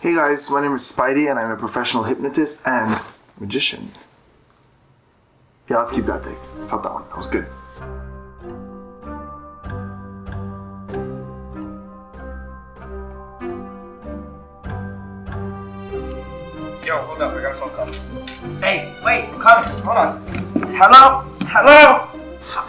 Hey guys, my name is Spidey and I'm a professional hypnotist and magician. Yeah, let's keep that take. Felt that one. That was good. Yo, hold up, I got a phone call. Hey, wait, I'm coming. Hold on. Hello? Hello?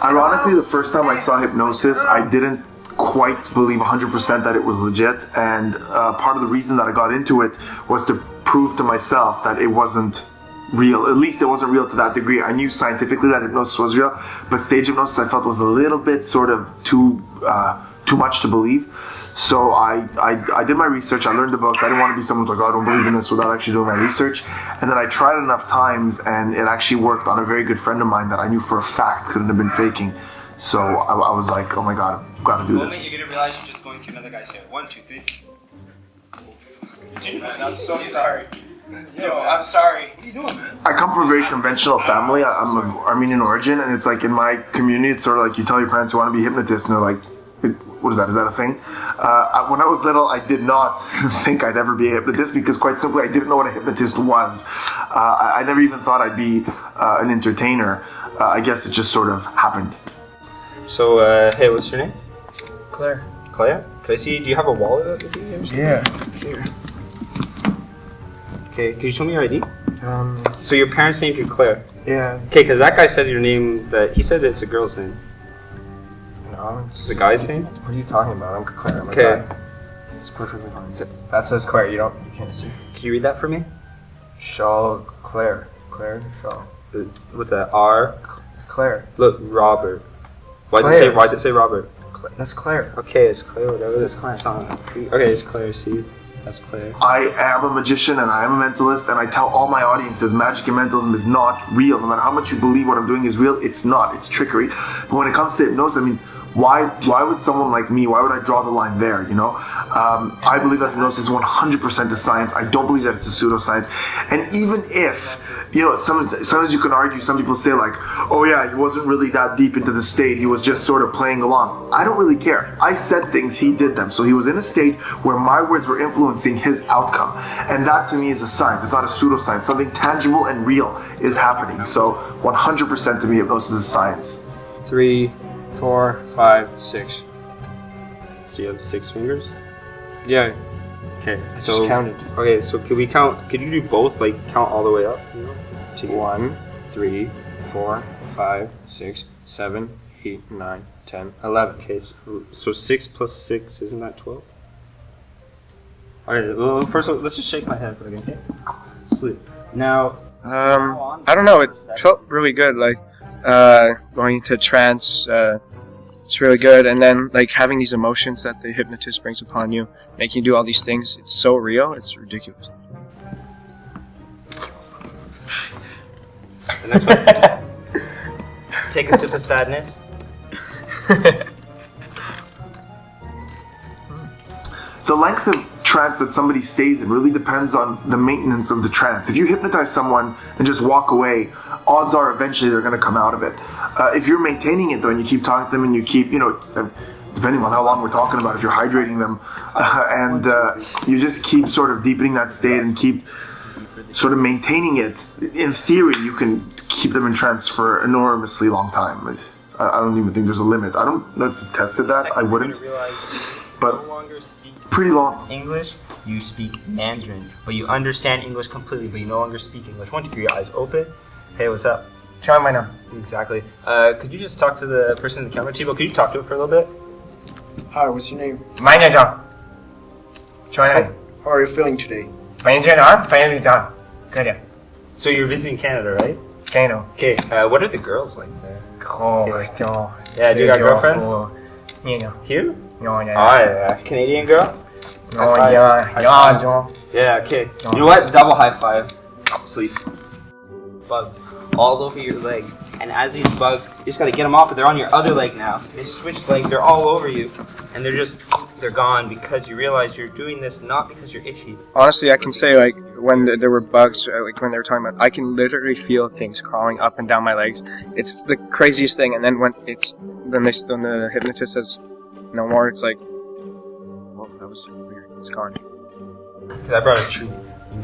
Ironically, the first time I saw hypnosis, I didn't quite believe 100% that it was legit, and uh, part of the reason that I got into it was to prove to myself that it wasn't real. At least it wasn't real to that degree. I knew scientifically that hypnosis was real, but stage hypnosis I felt was a little bit sort of too uh, too much to believe. So I, I, I did my research. I learned the books. I didn't want to be someone like, oh, I don't believe in this without actually doing my research. And then I tried enough times, and it actually worked on a very good friend of mine that I knew for a fact couldn't have been faking. So I, I was like, oh my god, I've got to do this. you're gonna realize you're just going to another guy's hair. One, two, three. Dude, man, I'm so sorry. Yo, I'm sorry. What are you doing, man? I come from a very conventional family. I- I'm of Armenian origin, and it's like in my community, it's sort of like you tell your parents you want to be hypnotist, and they're like, "What is that? Is that a thing?" Uh, when I was little, I did not think I'd ever be a hypnotist because, quite simply, I didn't know what a hypnotist was. Uh, I, I never even thought I'd be uh, an entertainer. Uh, I guess it just sort of happened. So, uh, hey, what's your name? Claire. Claire? Can I see, do you have a wallet with you? or something? Yeah. Here. Okay, can you show me your ID? Um, So your parents named you Claire. yeah. Okay, because that guy said your name, that he said it's a girl's name. No, It's a guy's name? What are you talking about? I'm Claire. Okay. It's perfectly fine. That says Claire. You don't. You can't see. Can you read that for me? Shaw Claire. Claire Shaw. What's that? R? Claire. Look, Robert. Why does it say, why does it say Robert? Cla- That's Claire. Okay, it's Claire, whatever it is. It's not, okay, it's Claire, see? That's Claire. I am a magician and I am a mentalist, and I tell all my audiences magic and mentalism is not real. No matter how much you believe what I'm doing is real, it's not. It's trickery. But when it comes to hypnosis, I mean, why why would someone like me, why would I draw the line there, you know? Um, I believe that hypnosis is 100% a science. I don't believe that it's a pseudoscience. And even if, you know, some, sometimes you can argue, some people say like, oh yeah, he wasn't really that deep into the state, he was just sort of playing along. I don't really care. I said things, he did them. So he was in a state where my words were influencing his outcome. And that to me is a science. It's not a pseudoscience. Something tangible and real is happening. So 100% to me, hypnosis is science. Three, four, five, six. So you have six fingers? Yeah. Okay, I so. just counted. Okay, so can we count, could you do both, like count all the way up? You know? To One, three, four, five, six, seven, eight, nine, ten, eleven. Okay, so, so six plus six, isn't that 12? Alright, well, first of all, let's just shake my head for a second, okay? Sleep. Now, Um, I don't know. It felt really good. Like uh, going into trance. Uh, it's really good, and then like having these emotions that the hypnotist brings upon you, making you do all these things. It's so real. It's ridiculous. the next one. Take a sip of sadness. The length of trance that somebody stays in really depends on the maintenance of the trance. If you hypnotize someone and just walk away, odds are eventually they're going to come out of it. Uh, if you're maintaining it though and you keep talking to them and you keep, you know, depending on how long we're talking about, if you're hydrating them uh, and uh, you just keep sort of deepening that state and keep sort of maintaining it, in theory, you can keep them in trance for enormously long time. I, I don't even think there's a limit. I don't know if you've tested that. I wouldn't, but pretty long. English, you speak Mandarin, but you understand English completely, but you no longer speak English. One, two, three, your eyes open. Hey, what's up? Try my now. Exactly. Uh, could you just talk to the person in the camera? Tibo, could you talk to it for a little bit? Hi, what's your name? My name Try How are you feeling today? Good. So you're visiting Canada, right? Kano. Okay, uh, what are the girls like there? Oh, Yeah, do you got a girlfriend? You know. Here? No, Oh, yeah. Canadian girl? High yeah, yeah, John. Yeah, okay. You know what? Double high five. Sleep. Bugs all over your legs. And as these bugs, you just gotta get them off, but they're on your other leg now. They switch legs, they're all over you. And they're just, they're gone because you realize you're doing this not because you're itchy. Honestly, I can say like when th- there were bugs, uh, like when they were talking about, I can literally feel things crawling up and down my legs. It's the craziest thing. And then when it's then they when the hypnotist says no more, it's like, well, that was. It's. Because I brought a treat.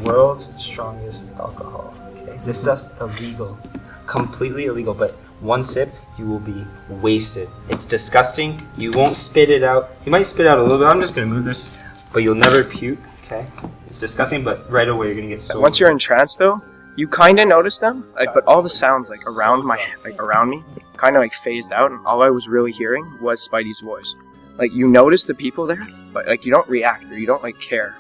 World's strongest alcohol. Okay, this stuff's illegal, completely illegal. But one sip, you will be wasted. It's disgusting. You won't spit it out. You might spit out a little bit. I'm just gonna move this, but you'll never puke. Okay, it's disgusting, but right away you're gonna get so. Once you're in trance, though, you kind of notice them, like, but all the sounds like around my, like around me, kind of like phased out, and all I was really hearing was Spidey's voice. Like you notice the people there, but like you don't react or you don't like care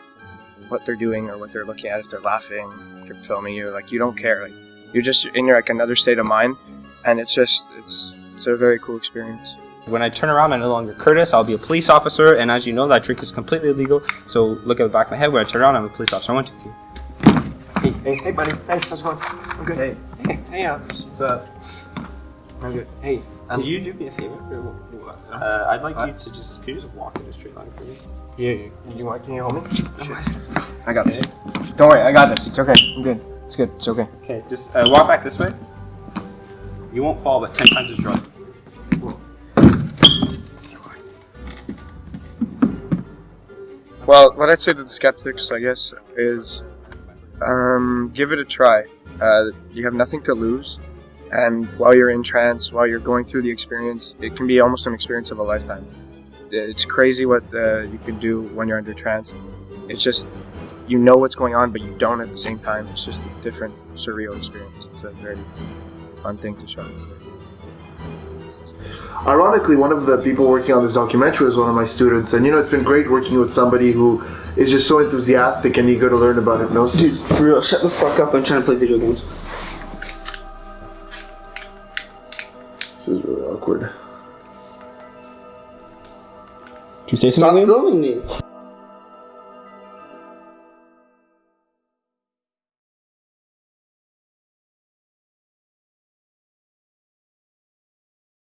what they're doing or what they're looking at. If they're laughing, if they're filming you, like you don't care. Like you're just in your like another state of mind, and it's just it's it's a very cool experience. When I turn around, I'm no longer Curtis. I'll be a police officer, and as you know, that drink is completely illegal. So look at the back of my head. When I turn around, I'm a police officer. I want you. Hey, hey, hey, buddy. Hey, how's it going? I'm good. Hey, hey, hey, Alex. What's up? I'm good. Hey, can you do me a favor? Uh, I'd like you to just, can you just walk in a straight line for me? Yeah, you, you want? Can you hold me? I got this. Don't worry, I got this. It's okay. I'm good. It's good. It's okay. Okay, just uh, walk back this way. You won't fall, but ten times as drunk. Well, what I'd say to the skeptics, I guess, is um, give it a try. Uh, you have nothing to lose, and while you're in trance, while you're going through the experience, it can be almost an experience of a lifetime. It's crazy what uh, you can do when you're under trance. It's just you know what's going on, but you don't at the same time. It's just a different, surreal experience. It's a very fun thing to show. Ironically, one of the people working on this documentary was one of my students, and you know, it's been great working with somebody who is just so enthusiastic and eager to learn about hypnosis. Dude, For real, shut the fuck up. I'm trying to play video games. This is really awkward. Can you say Stop filming me.